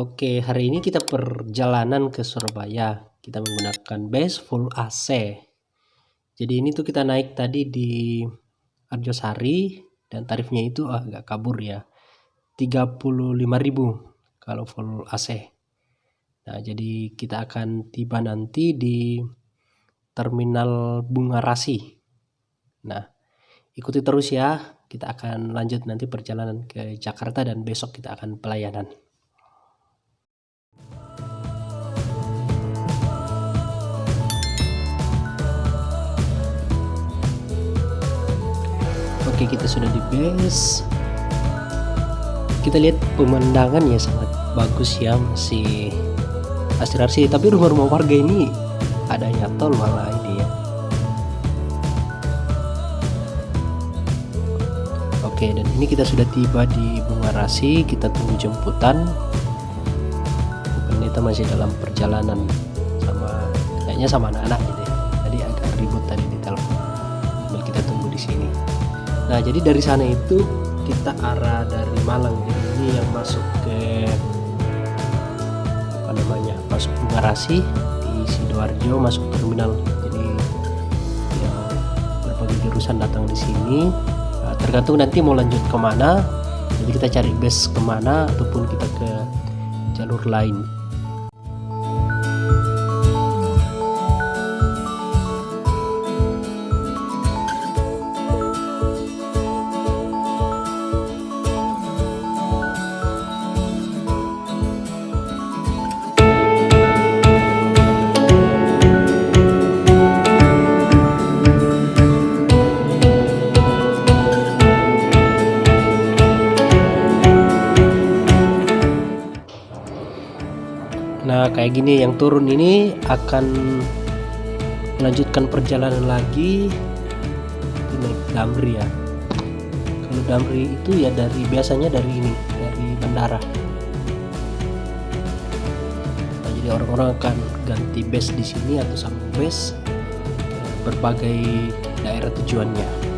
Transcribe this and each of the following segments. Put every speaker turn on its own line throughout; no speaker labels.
Oke, hari ini kita perjalanan ke Surabaya. Kita menggunakan bus full AC. Jadi ini tuh kita naik tadi di Arjosari dan tarifnya itu agak kabur ya. 35.000 kalau full AC. Nah, jadi kita akan tiba nanti di Terminal Bunga Rasi. Nah, ikuti terus ya. Kita akan lanjut nanti perjalanan ke Jakarta dan besok kita akan pelayanan. Oke kita sudah di base. Kita lihat pemandangan ya sangat bagus ya masih asri tapi rumah-rumah warga ini adanya tol malah ini ya. Oke dan ini kita sudah tiba di Bungarasi kita tunggu jemputan. Pendeta masih dalam perjalanan sama kayaknya sama anak-anak Nah jadi dari sana itu kita arah dari Malang. Jadi ini yang masuk ke apa namanya masuk garasi di sidoarjo masuk terminal. Jadi yang berbagai jurusan datang di sini. Nah, tergantung nanti mau lanjut ke mana. Jadi kita cari base ke mana ataupun kita ke jalur lain kayak gini yang turun ini akan melanjutkan perjalanan lagi naik Damri ya. Kalau Damri itu ya dari biasanya dari ini dari bandara. Nah, jadi orang-orang akan ganti base di sini atau sama base berbagai daerah tujuannya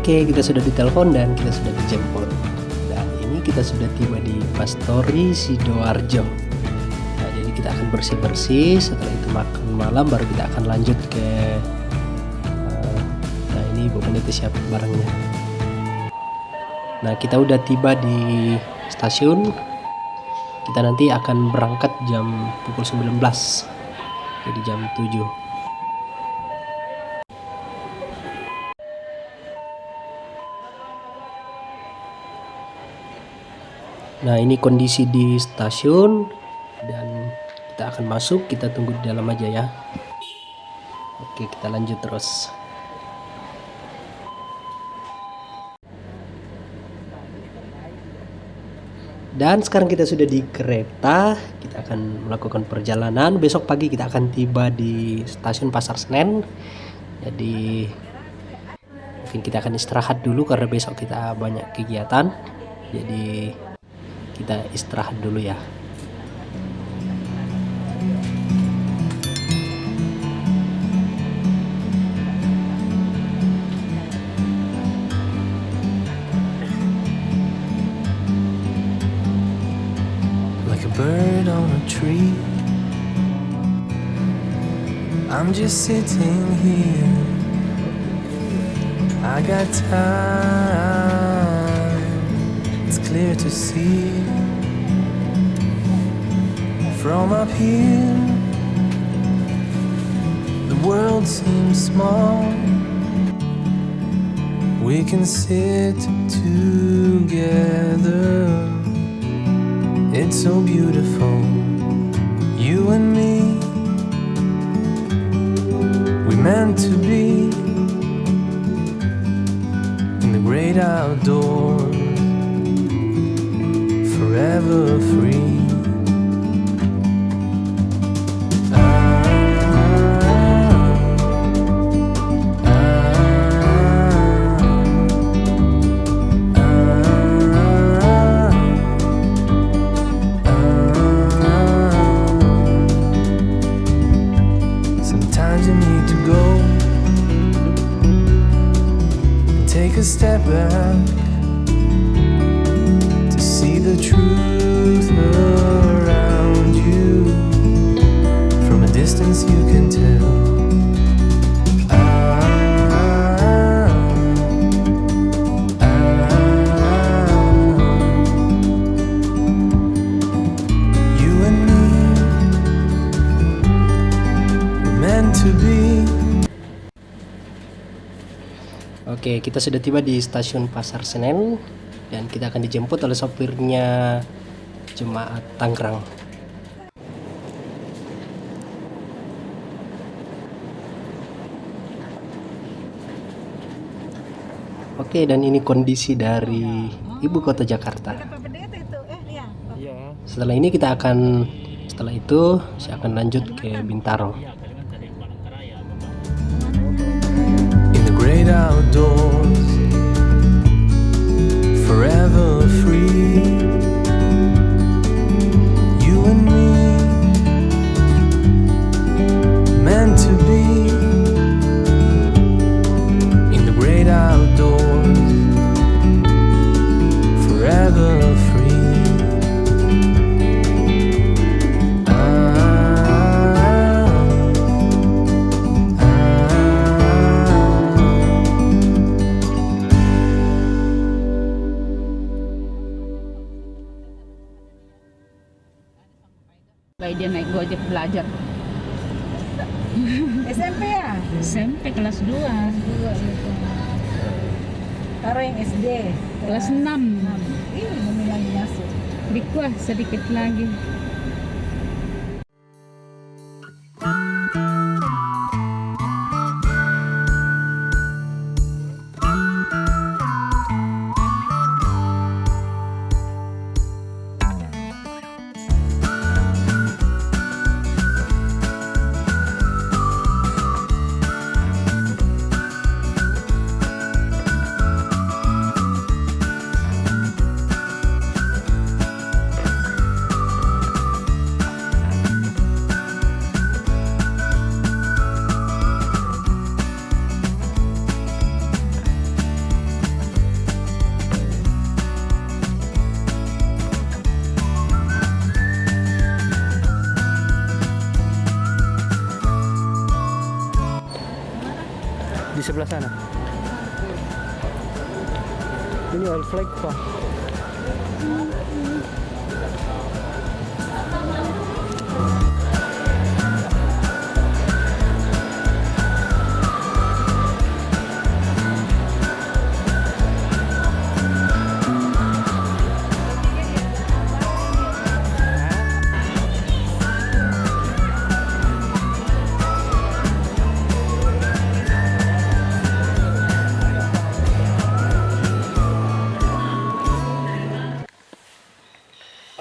Oke, kita sudah ditelepon dan kita sudah dijemput. Dan ini kita sudah tiba di Pastori Sidoarjo. Nah, jadi kita akan bersih-bersih. Setelah itu makan malam, baru kita akan lanjut ke. Uh, nah, ini Bu Pendeta siap barangnya. Nah, kita udah tiba di stasiun. Kita nanti akan berangkat jam pukul 19. Jadi jam 7. Nah ini kondisi di stasiun dan kita akan masuk. Kita tunggu di dalam aja ya. Oke kita lanjut terus. Dan sekarang kita sudah di kereta. Kita akan melakukan perjalanan. Besok pagi kita akan tiba di stasiun Pasar Senen. Jadi mungkin kita akan istirahat dulu karena besok kita banyak kegiatan. Jadi kita istirahat dulu ya.
Like a bird on a tree. I'm just sitting here. I got time clear to see. From up here The world seems small. We can sit together. It's so beautiful You and me. We meant to be In the great outdoors forever free.
Oke, kita sudah tiba di stasiun Pasar Senen dan kita akan dijemput oleh sopirnya Jemaat Tangerang. Oke, dan ini kondisi dari ibu kota Jakarta.
Eh iya.
Setelah ini kita akan setelah itu saya akan lanjut ke Bintaro.
Outdoors,
SMP ya?
SMP kelas 2
Dua gitu. Taruh yang SD.
kelas 6
Ini mau lagi masuk.
di kuah sedikit lagi
Di sebelah sana. Ini oil flag pak.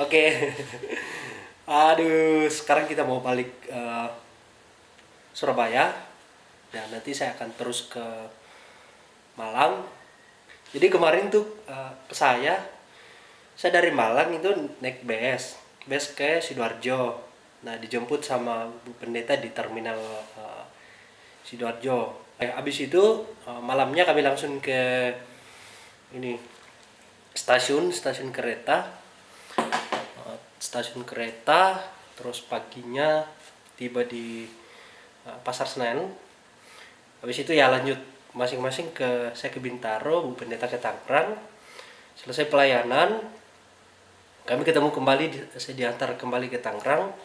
Oke. Aduh, sekarang kita mau balik eh, Surabaya dan nanti saya akan terus ke Malang. Jadi kemarin tuh ke saya, saya dari Malang itu naik BS, BS ke sidoarjo. Nah dijemput sama Bu Pendeta di terminal eh, sidoarjo. Eh, abis itu eh, malamnya kami langsung ke ini stasiun stasiun kereta Uh, stasiun kereta terus paginya tiba di uh, pasar Senen. Habis itu ya lanjut masing-masing ke saya ke Bintaro Bu Pendeta ke Tangerang. Selesai pelayanan kami ketemu kembali saya diantar kembali ke Tangerang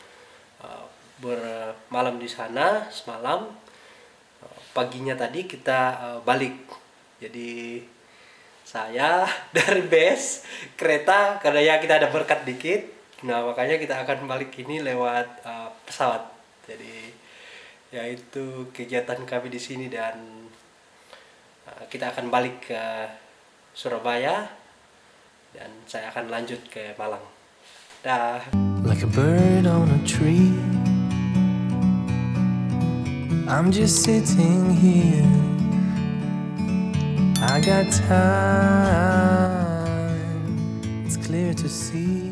uh, bermalam di sana semalam. Uh, paginya tadi kita balik. Jadi saya dari base kereta karena ya kita ada berkat dikit nah makanya kita akan balik ini lewat uh, pesawat jadi ya itu kegiatan kami di sini dan uh, kita akan balik ke Surabaya dan saya akan lanjut ke Malang dah
like a bird on a tree. I'm just sitting here. I got time, it's clear to see.